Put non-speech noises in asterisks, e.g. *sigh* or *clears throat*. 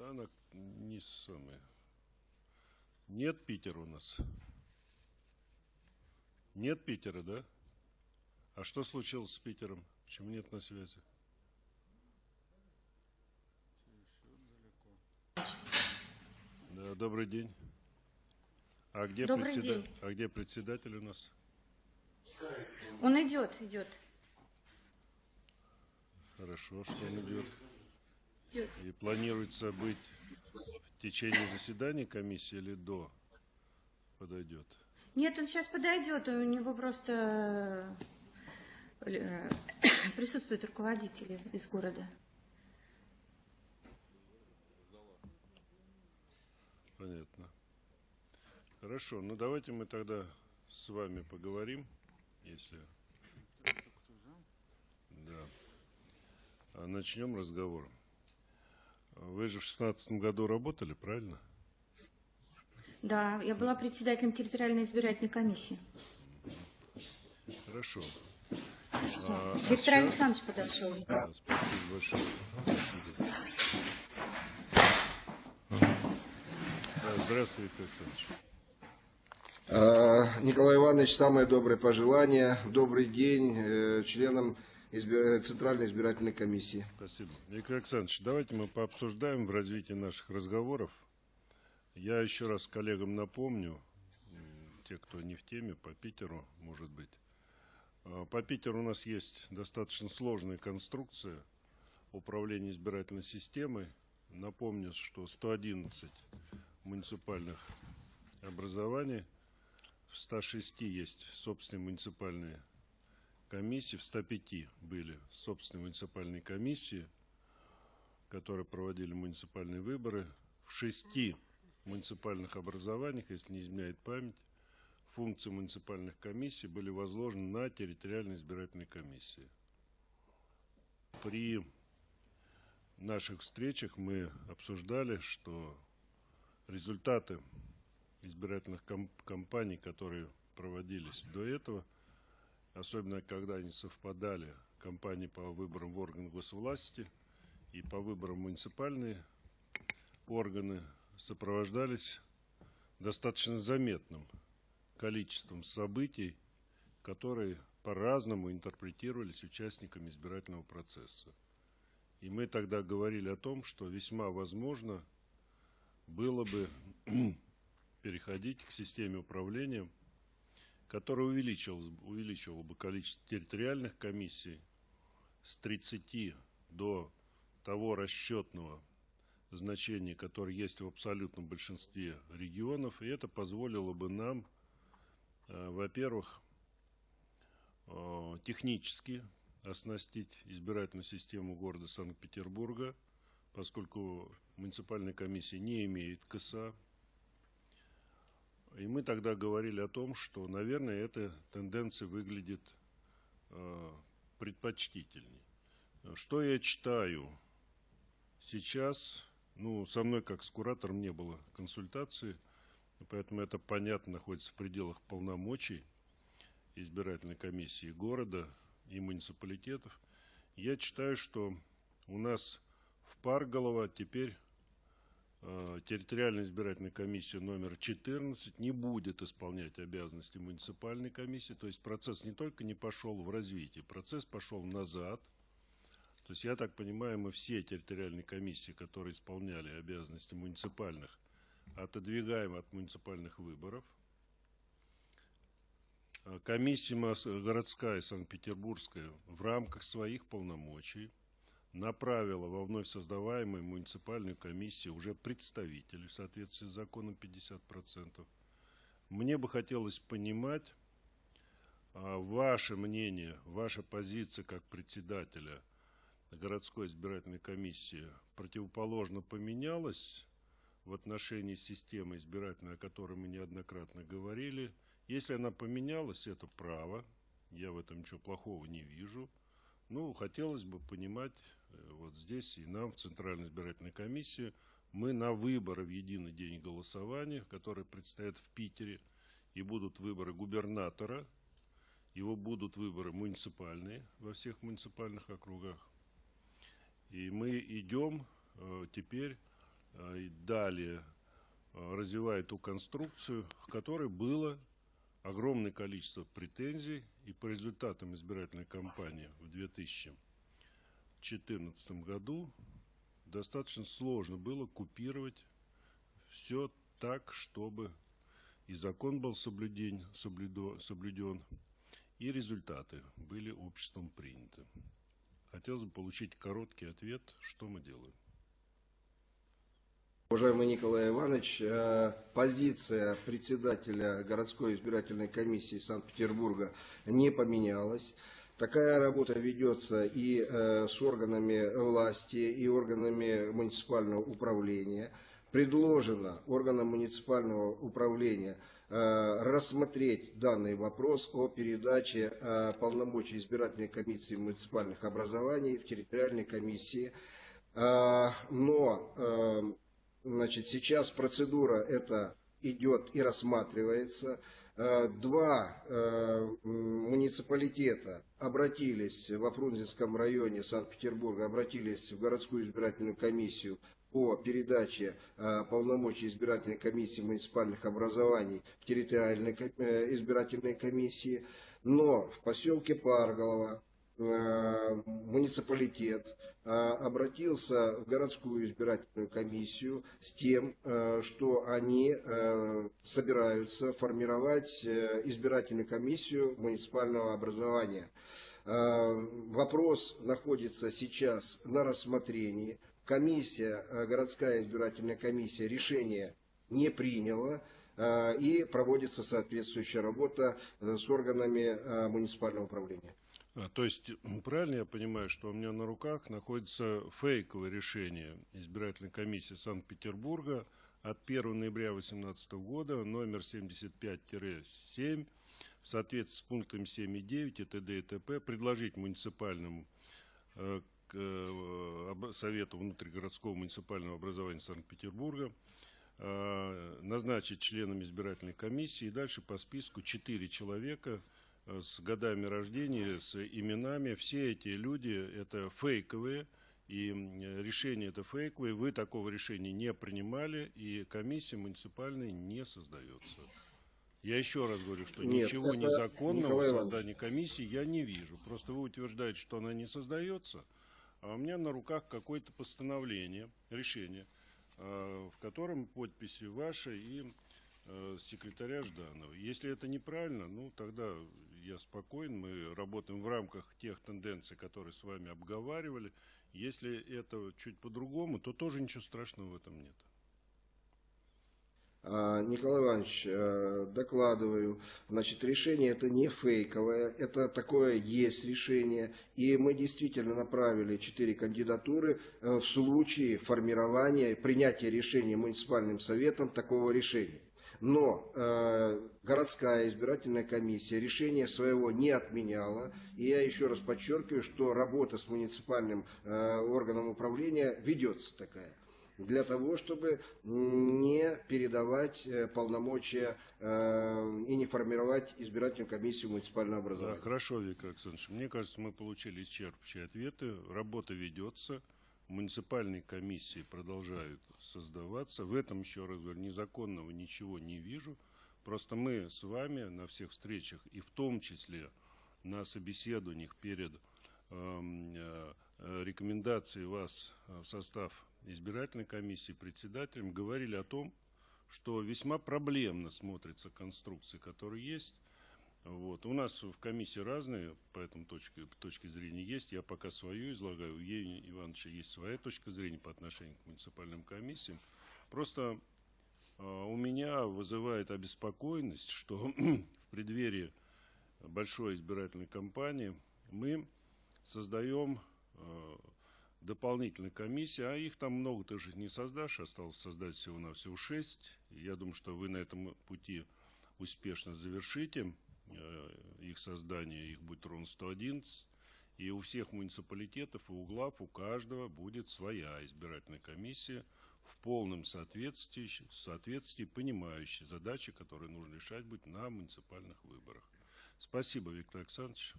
Она не самая. Нет Питера у нас. Нет Питера, да? А что случилось с Питером? Почему нет на связи? Да, добрый день. А где, Добрый председа- день. а где председатель у нас? Он идет, идет. Хорошо, что он идет. Идет. И планируется быть в течение заседания комиссии или до подойдет? Нет, он сейчас подойдет, у него просто э, *coughs* присутствуют руководители из города. Понятно. Хорошо, ну давайте мы тогда с вами поговорим, если... Да. А начнем разговор. Вы же в шестнадцатом году работали, правильно? Да, я была председателем территориальной избирательной комиссии. Хорошо. А, а Виктор сейчас- Александрович подошел. Да, спасибо большое. Да, Здравствуй, Виктор Александрович. А, Николай Иванович, самые добрые пожелания. Добрый день э, членам Центральной избирательной комиссии. Спасибо. Виктор Александрович, давайте мы пообсуждаем в развитии наших разговоров. Я еще раз коллегам напомню, те, кто не в теме, по Питеру, может быть. А, По Питеру у нас есть достаточно сложная конструкция управления избирательной системой. Напомню, что 111 муниципальных образований, в 106 есть собственные муниципальные комиссии, в 105 были собственные муниципальные комиссии, которые проводили муниципальные выборы. В шести муниципальных образованиях, если не изменяет память, функции муниципальных комиссий были возложены на территориальные избирательные комиссии. При наших встречах мы обсуждали, что результаты избирательных кам- кампаний, которые проводились до этого, особенно когда они совпадали, кампании по выборам в органы госвласти и по выборам муниципальные органы, сопровождались достаточно заметным количеством событий, которые по-разному интерпретировались участниками избирательного процесса. И мы тогда говорили о том, что весьма возможно было бы *clears throat* переходить к системе управления, которая увеличивала, увеличивала бы количество территориальных комиссий с 30 до того расчетного значения, которое есть в абсолютном большинстве регионов, и это позволило бы нам, э, во-первых, э, технически оснастить избирательную систему города Санкт-Петербурга, поскольку муниципальная комиссия не имеет КСА. И мы тогда говорили о том, что, наверное, эта тенденция выглядит э, предпочтительней. Что я читаю сейчас? Ну, со мной, как с куратором, не было консультации, поэтому это, понятно, находится в пределах полномочий избирательной комиссии города и муниципалитетов. Я читаю, что у нас в Парголово теперь э, территориальная избирательная комиссия номер 14 не будет исполнять обязанности муниципальной комиссии. То есть процесс не только не пошел в развитие, процесс пошел назад. То есть, я так понимаю, мы все территориальные комиссии, которые исполняли обязанности муниципальных, отодвигаем от муниципальных выборов. А Комиссия городская Санкт-Петербургская в рамках своих полномочий направила во вновь создаваемую муниципальную комиссию уже представителей в соответствии с законом 50%. Мне бы хотелось понимать а, ваше мнение, ваша позиция как председателя городской избирательной комиссии противоположно поменялась в отношении системы избирательной, о которой мы неоднократно говорили. Если она поменялась, это право. Я в этом ничего плохого не вижу. Ну, хотелось бы понимать, э, вот здесь и нам, в Центральной избирательной комиссии, мы на выборы в единый день голосования, которые предстоят в Питере, и будут выборы губернатора, его будут выборы муниципальные во всех муниципальных округах. И мы идем э, теперь э, и далее развивая ту конструкцию, к которой было огромное количество претензий, и по результатам избирательной кампании в 2014 году достаточно сложно было купировать все так, чтобы и закон был соблюден, соблюдо, соблюден, и результаты были обществом приняты. Хотелось бы получить короткий ответ, что мы делаем. Уважаемый Николай Иванович, э, позиция председателя городской избирательной комиссии Санкт-Петербурга не поменялась. Такая работа ведется и э, с органами власти, и органами муниципального управления. Предложено органам муниципального управления э, рассмотреть данный вопрос о передаче полномочий избирательной комиссии муниципальных образований в территориальной комиссии. Но Значит, сейчас процедура эта идет и рассматривается. Э, два э, муниципалитета обратились во Фрунзенском районе Санкт-Петербурга, обратились в городскую избирательную комиссию по передаче э, полномочий избирательной комиссии муниципальных образований в территориальной избирательной комиссии. Но в поселке Парголово муниципалитет э, обратился в городскую избирательную комиссию с тем, э, что они собираются формировать избирательную комиссию муниципального образования. Вопрос находится сейчас на рассмотрении. Комиссия, городская избирательная комиссия решение не приняла и проводится соответствующая работа с органами муниципального управления. А, то есть, правильно я понимаю, что у меня на руках находится фейковое решение избирательной комиссии Санкт-Петербурга от 1 ноября 2018 года, номер 75-7, в соответствии с пунктами 7 и 9 и т.д. и т.п. предложить муниципальному э, к, э, Совету внутригородского муниципального образования Санкт-Петербурга э, назначить членами избирательной комиссии и дальше по списку 4 человека – с годами рождения, с именами. Все эти люди это фейковые, и решение это фейковое. Вы такого решения не принимали, и комиссия муниципальная не создается. Я еще раз говорю, что Нет, ничего незаконного в создании комиссии я не вижу. Просто вы утверждаете, что она не создается, а у меня на руках какое-то постановление, решение, а, в котором подписи ваши и секретаря Жданова. Если это неправильно, ну тогда я спокоен, мы работаем в рамках тех тенденций, которые с вами обговаривали. Если это чуть по-другому, то тоже ничего страшного в этом нет. А, Николай Иванович, э, докладываю, значит, решение это не фейковое, это такое есть решение, и мы действительно направили четыре кандидатуры э, в случае формирования, принятия решения муниципальным советом такого решения. Но э, городская избирательная комиссия решение своего не отменяла. И я еще раз подчеркиваю, что работа с муниципальным э, органом управления ведется такая для того, чтобы не передавать э, полномочия э, и не формировать избирательную комиссию муниципального образования. Да, хорошо, Виктор Александрович. Мне кажется, мы получили исчерпывающие ответы. Работа ведется муниципальные комиссии продолжают создаваться. В этом, еще раз говорю, незаконного ничего не вижу. Просто мы с вами на всех встречах, и в том числе на собеседованиях перед эм, э, рекомендацией вас в состав избирательной комиссии председателем, говорили о том, что весьма проблемно смотрится конструкция, которая есть, вот. У нас в комиссии разные по этому точке, точке зрения есть. Я пока свою излагаю. У Евгения Ивановича есть своя точка зрения по отношению к муниципальным комиссиям. Просто э, у меня вызывает обеспокоенность, что *clears throat* в преддверии большой избирательной кампании мы создаем э, дополнительные комиссии, а их там много ты же не создашь, осталось создать всего-навсего шесть. Я думаю, что вы на этом пути успешно завершите. Э, их создания, их будет ровно 111. И у всех муниципалитетов и углав, у каждого будет своя избирательная комиссия в полном соответствии, соответствии понимающей задачи, которые нужно решать будет на муниципальных выборах. Спасибо, Виктор Александрович.